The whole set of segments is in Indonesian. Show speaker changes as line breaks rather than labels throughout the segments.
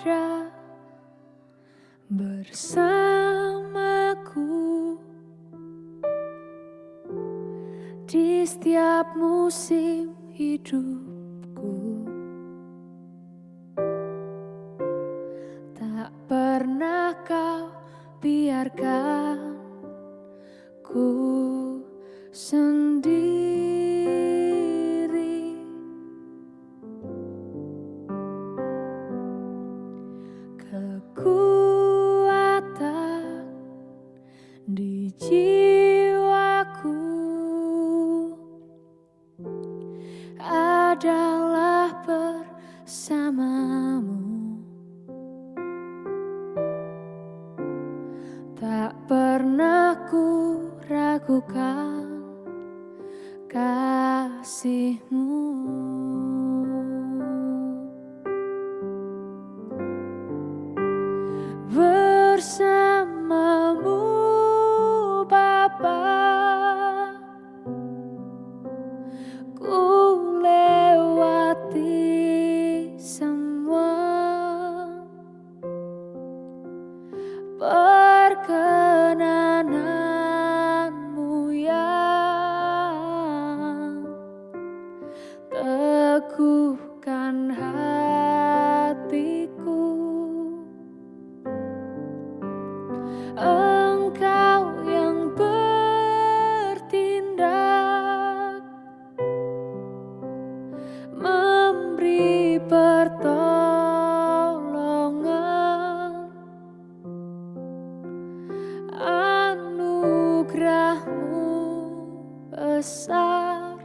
ada bersamaku di setiap musim hidupku. Tak pernah kau biarkan ku sendiri di jiwaku. Adalah bersamamu. Tak pernah ku ragukan kasihmu anugerahmu besar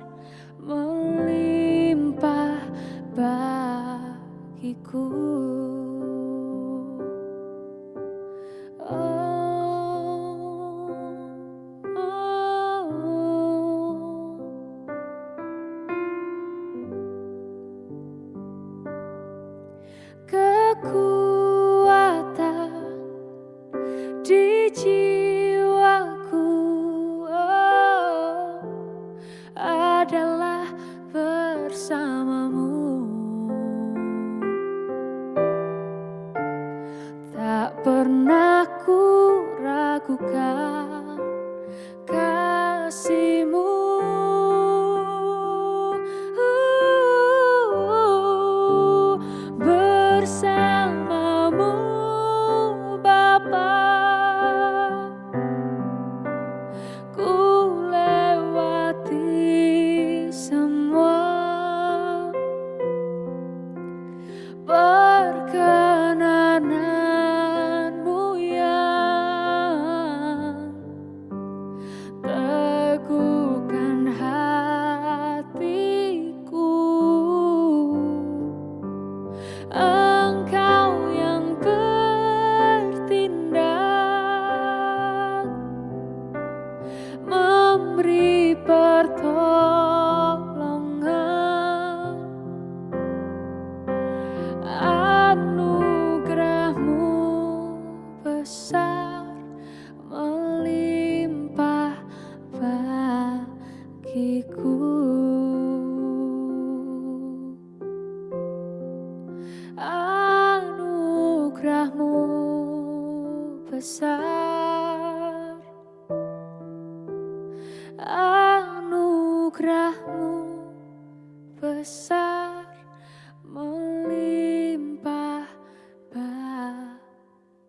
melimpah bagiku oh, oh. kekuatan adalah bersamamu. Tak pernah ku ragukan anugerahmu besar. Anugerahmu besar melimpah bagiku.